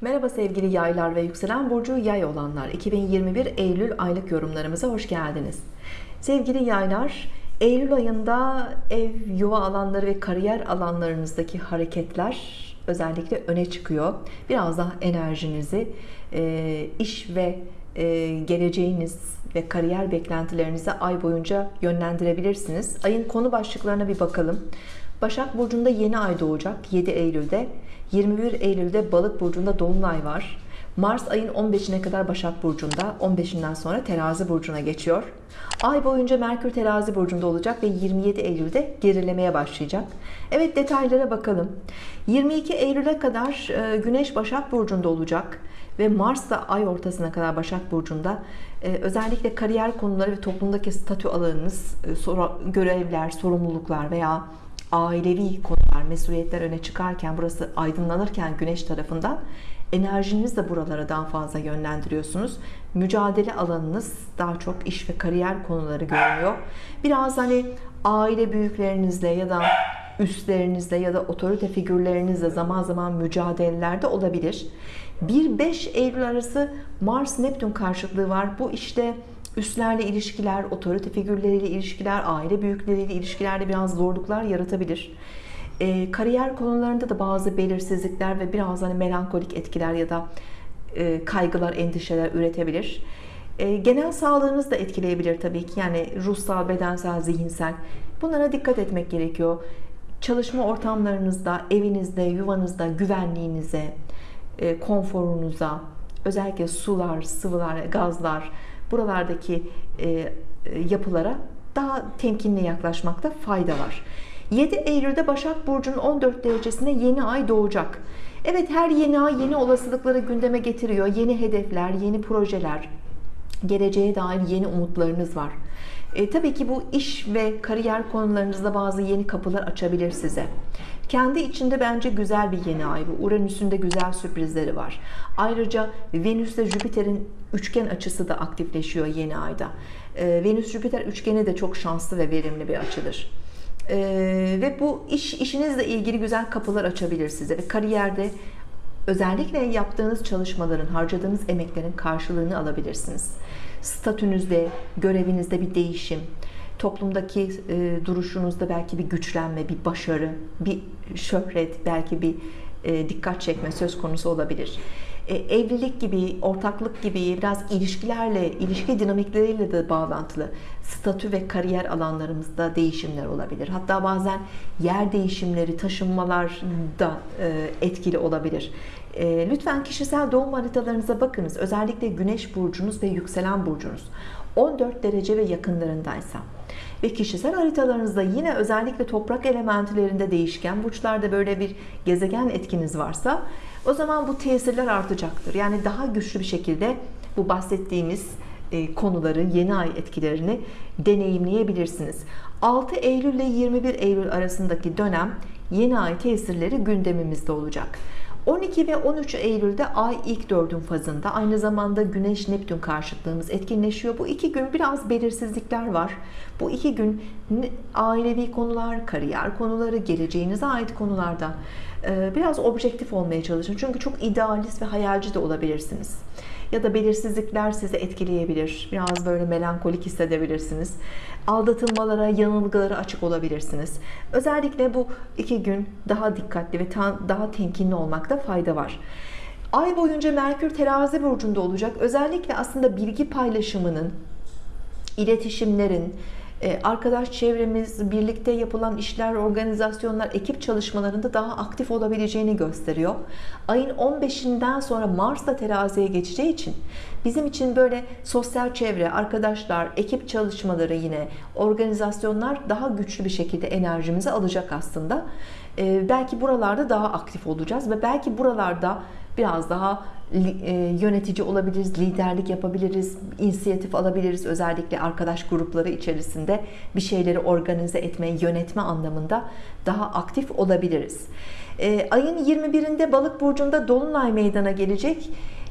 Merhaba sevgili yaylar ve yükselen burcu yay olanlar. 2021 Eylül aylık yorumlarımıza hoş geldiniz. Sevgili yaylar Eylül ayında ev yuva alanları ve kariyer alanlarınızdaki hareketler özellikle öne çıkıyor. Biraz daha enerjinizi e, iş ve e, geleceğiniz ve kariyer beklentilerinizi ay boyunca yönlendirebilirsiniz. Ayın konu başlıklarına bir bakalım. Başak Burcu'nda yeni ay doğacak 7 Eylül'de 21 Eylül'de Balık Burcu'nda Dolunay var. Mars ayın 15'ine kadar Başak Burcu'nda 15'inden sonra Terazi Burcu'na geçiyor. Ay boyunca Merkür Terazi Burcu'nda olacak ve 27 Eylül'de gerilemeye başlayacak. Evet detaylara bakalım. 22 Eylül'e kadar e, Güneş Başak Burcu'nda olacak ve Mars da ay ortasına kadar Başak Burcu'nda. E, özellikle kariyer konuları ve toplumdaki statü alanınız e, görevler, sorumluluklar veya ailevi konular, mesuliyetler öne çıkarken burası aydınlanırken güneş tarafından enerjiniz de buralara daha fazla yönlendiriyorsunuz. Mücadele alanınız daha çok iş ve kariyer konuları görünüyor. Biraz hani aile büyüklerinizle ya da üstlerinizle ya da otorite figürlerinizle zaman zaman mücadelelerde olabilir. 1-5 Eylül arası Mars Neptün karşıtlığı var. Bu işte üstlerle ilişkiler, otorite figürleriyle ilişkiler, aile büyükleriyle ilişkilerde biraz zorluklar yaratabilir. E, kariyer konularında da bazı belirsizlikler ve biraz hani melankolik etkiler ya da e, kaygılar, endişeler üretebilir. E, genel sağlığınız da etkileyebilir tabii ki. Yani ruhsal, bedensel, zihinsel. Bunlara dikkat etmek gerekiyor. Çalışma ortamlarınızda, evinizde, yuvanızda, güvenliğinize, e, konforunuza, özellikle sular, sıvılar, gazlar, buralardaki e, yapılara daha temkinli yaklaşmakta fayda var. 7 Eylül'de Başak Burcu'nun 14 derecesinde yeni ay doğacak. Evet her yeni ay yeni olasılıkları gündeme getiriyor. Yeni hedefler, yeni projeler geleceğe dair yeni umutlarınız var. E, tabii ki bu iş ve kariyer konularınızda bazı yeni kapılar açabilir size kendi içinde bence güzel bir yeni ay bu. Uranüs'ün de güzel sürprizleri var. Ayrıca Venüs ile Jüpiter'in üçgen açısı da aktifleşiyor yeni ayda. E, Venüs Jüpiter üçgeni de çok şanslı ve verimli bir açıdır. E, ve bu iş işinizle ilgili güzel kapılar açabilir size ve kariyerde özellikle yaptığınız çalışmaların harcadığınız emeklerin karşılığını alabilirsiniz. Statünüzde görevinizde bir değişim toplumdaki e, duruşunuzda belki bir güçlenme bir başarı bir şöhret belki bir e, dikkat çekme söz konusu olabilir. E, evlilik gibi ortaklık gibi biraz ilişkilerle ilişki dinamikleriyle de bağlantılı statü ve kariyer alanlarımızda değişimler olabilir. Hatta bazen yer değişimleri taşınmalar da e, etkili olabilir. E, lütfen kişisel doğum haritalarınıza bakınız. Özellikle güneş burcunuz ve yükselen burcunuz. 14 derece ve yakınlarındaysa ve kişisel haritalarınızda yine özellikle toprak elementlerinde değişken burçlarda böyle bir gezegen etkiniz varsa o zaman bu tesirler artacaktır. Yani daha güçlü bir şekilde bu bahsettiğimiz e, konuları yeni ay etkilerini deneyimleyebilirsiniz. 6 Eylül ile 21 Eylül arasındaki dönem yeni ay tesirleri gündemimizde olacak 12 ve 13 Eylül'de Ay ilk dördün fazında. Aynı zamanda Güneş Neptün karşıtlığımız etkinleşiyor. Bu iki gün biraz belirsizlikler var. Bu iki gün ailevi konular kariyer konuları geleceğinize ait konularda biraz objektif olmaya çalışın. Çünkü çok idealist ve hayalci de olabilirsiniz. Ya da belirsizlikler sizi etkileyebilir. Biraz böyle melankolik hissedebilirsiniz. Aldatılmalara yanılgılara açık olabilirsiniz. Özellikle bu iki gün daha dikkatli ve daha temkinli olmakta fayda var. Ay boyunca Merkür terazi burcunda olacak. Özellikle aslında bilgi paylaşımının iletişimlerin ee, arkadaş çevremiz, birlikte yapılan işler, organizasyonlar, ekip çalışmalarında daha aktif olabileceğini gösteriyor. Ayın 15'inden sonra Mars da teraziye geçeceği için bizim için böyle sosyal çevre, arkadaşlar, ekip çalışmaları yine organizasyonlar daha güçlü bir şekilde enerjimizi alacak aslında. Ee, belki buralarda daha aktif olacağız ve belki buralarda biraz daha e, yönetici olabiliriz, liderlik yapabiliriz, inisiyatif alabiliriz. Özellikle arkadaş grupları içerisinde bir şeyleri organize etme, yönetme anlamında daha aktif olabiliriz. E, ayın 21'inde Balık burcunda dolunay meydana gelecek.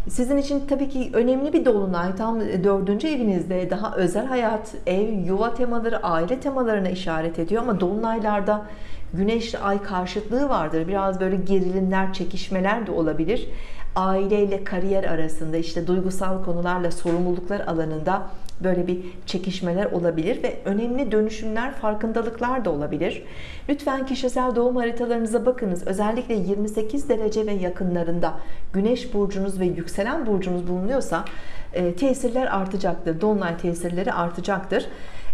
Sizin için tabii ki önemli bir dolunay tam dördüncü evinizde daha özel hayat, ev, yuva temaları, aile temalarına işaret ediyor ama dolunaylarda güneşle ay karşıtlığı vardır. Biraz böyle gerilimler, çekişmeler de olabilir. Aileyle kariyer arasında işte duygusal konularla sorumluluklar alanında böyle bir çekişmeler olabilir ve önemli dönüşümler, farkındalıklar da olabilir. Lütfen kişisel doğum haritalarınıza bakınız. Özellikle 28 derece ve yakınlarında Güneş burcunuz ve yükselen burcunuz bulunuyorsa e, tesirler artacaktır. Dolunay tesirleri artacaktır.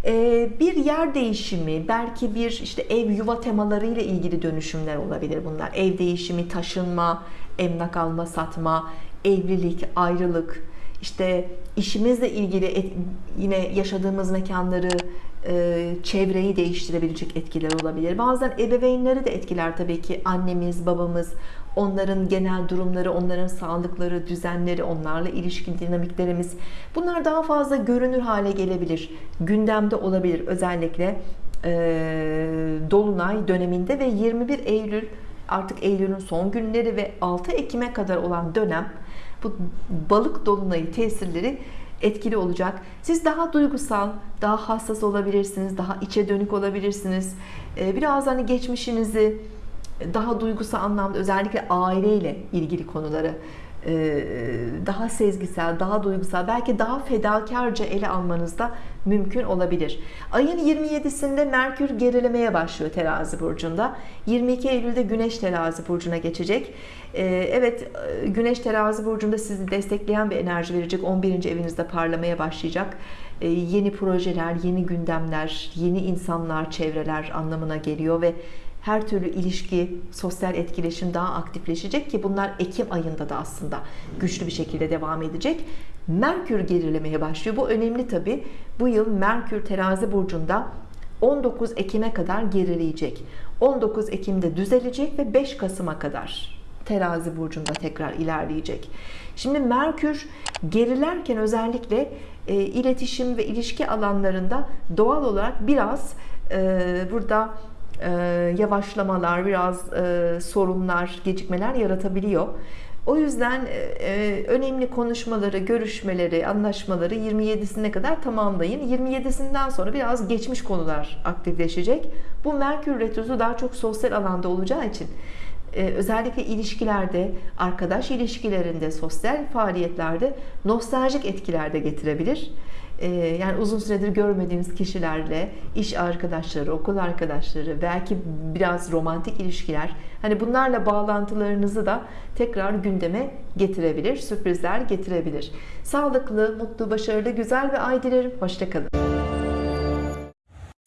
E, bir yer değişimi, belki bir işte ev yuva temaları ile ilgili dönüşümler olabilir bunlar. Ev değişimi, taşınma, emlak alma, satma, evlilik, ayrılık, işte işimizle ilgili et, yine yaşadığımız mekanları, e, çevreyi değiştirebilecek etkiler olabilir. Bazen ebeveynleri de etkiler tabii ki annemiz, babamız, onların genel durumları, onların sağlıkları, düzenleri, onlarla ilişki dinamiklerimiz bunlar daha fazla görünür hale gelebilir. Gündemde olabilir özellikle e, Dolunay döneminde ve 21 Eylül artık Eylül'ün son günleri ve 6 Ekim'e kadar olan dönem bu balık dolunayı tesirleri etkili olacak. Siz daha duygusal, daha hassas olabilirsiniz, daha içe dönük olabilirsiniz. Biraz hani geçmişinizi daha duygusal anlamda özellikle aileyle ilgili konuları e, daha sezgisel, daha duygusal, belki daha fedakarca ele almanız da mümkün olabilir. Ayın 27'sinde Merkür gerilemeye başlıyor terazi burcunda. 22 Eylül'de Güneş terazi burcuna geçecek. E, evet Güneş terazi burcunda sizi destekleyen bir enerji verecek. 11. evinizde parlamaya başlayacak. E, yeni projeler, yeni gündemler, yeni insanlar, çevreler anlamına geliyor ve her türlü ilişki, sosyal etkileşim daha aktifleşecek ki bunlar Ekim ayında da aslında güçlü bir şekilde devam edecek. Merkür gerilemeye başlıyor. Bu önemli tabi. Bu yıl Merkür terazi burcunda 19 Ekim'e kadar gerileyecek. 19 Ekim'de düzelecek ve 5 Kasım'a kadar terazi burcunda tekrar ilerleyecek. Şimdi Merkür gerilerken özellikle e, iletişim ve ilişki alanlarında doğal olarak biraz e, burada e, yavaşlamalar, biraz e, sorunlar, gecikmeler yaratabiliyor. O yüzden e, önemli konuşmaları, görüşmeleri, anlaşmaları 27'sine kadar tamamlayın. 27'sinden sonra biraz geçmiş konular aktifleşecek. Bu Merkür Retrosu daha çok sosyal alanda olacağı için özellikle ilişkilerde, arkadaş ilişkilerinde, sosyal faaliyetlerde nostaljik etkiler de getirebilir. Ee, yani uzun süredir görmediğiniz kişilerle iş arkadaşları, okul arkadaşları, belki biraz romantik ilişkiler, hani bunlarla bağlantılarınızı da tekrar gündeme getirebilir, sürprizler getirebilir. Sağlıklı, mutlu, başarılı, güzel ve ay dilerim. Hoşçakalın.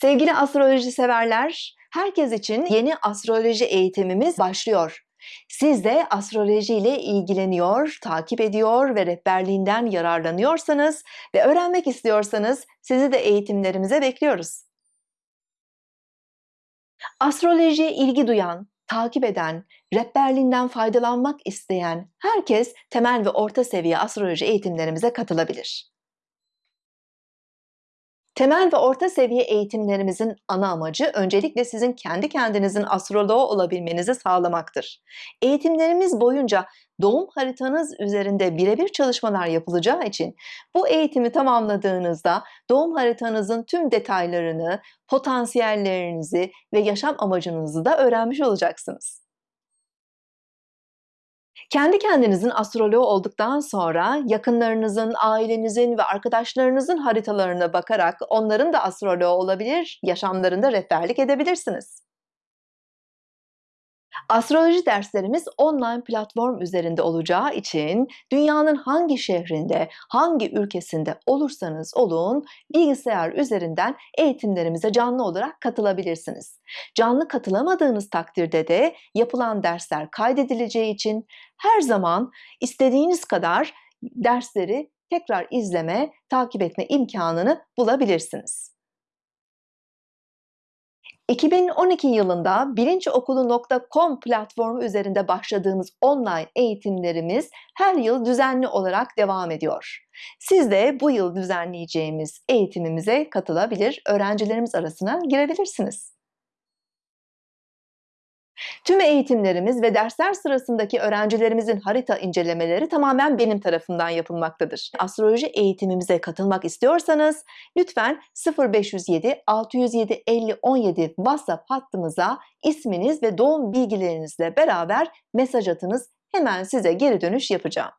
Sevgili astroloji severler, herkes için yeni astroloji eğitimimiz başlıyor. Siz de astroloji ile ilgileniyor, takip ediyor ve rehberliğinden yararlanıyorsanız ve öğrenmek istiyorsanız sizi de eğitimlerimize bekliyoruz. Astrolojiye ilgi duyan, takip eden, rehberliğinden faydalanmak isteyen herkes temel ve orta seviye astroloji eğitimlerimize katılabilir. Temel ve orta seviye eğitimlerimizin ana amacı öncelikle sizin kendi kendinizin astroloğu olabilmenizi sağlamaktır. Eğitimlerimiz boyunca doğum haritanız üzerinde birebir çalışmalar yapılacağı için bu eğitimi tamamladığınızda doğum haritanızın tüm detaylarını, potansiyellerinizi ve yaşam amacınızı da öğrenmiş olacaksınız. Kendi kendinizin astroloğu olduktan sonra yakınlarınızın, ailenizin ve arkadaşlarınızın haritalarına bakarak onların da astroloğu olabilir, yaşamlarında rehberlik edebilirsiniz. Astroloji derslerimiz online platform üzerinde olacağı için dünyanın hangi şehrinde, hangi ülkesinde olursanız olun bilgisayar üzerinden eğitimlerimize canlı olarak katılabilirsiniz. Canlı katılamadığınız takdirde de yapılan dersler kaydedileceği için her zaman istediğiniz kadar dersleri tekrar izleme, takip etme imkanını bulabilirsiniz. 2012 yılında bilinçokulu.com platformu üzerinde başladığımız online eğitimlerimiz her yıl düzenli olarak devam ediyor. Siz de bu yıl düzenleyeceğimiz eğitimimize katılabilir, öğrencilerimiz arasına girebilirsiniz. Tüm eğitimlerimiz ve dersler sırasındaki öğrencilerimizin harita incelemeleri tamamen benim tarafından yapılmaktadır. Astroloji eğitimimize katılmak istiyorsanız lütfen 0507 607 50 17 WhatsApp hattımıza isminiz ve doğum bilgilerinizle beraber mesaj atınız. Hemen size geri dönüş yapacağım.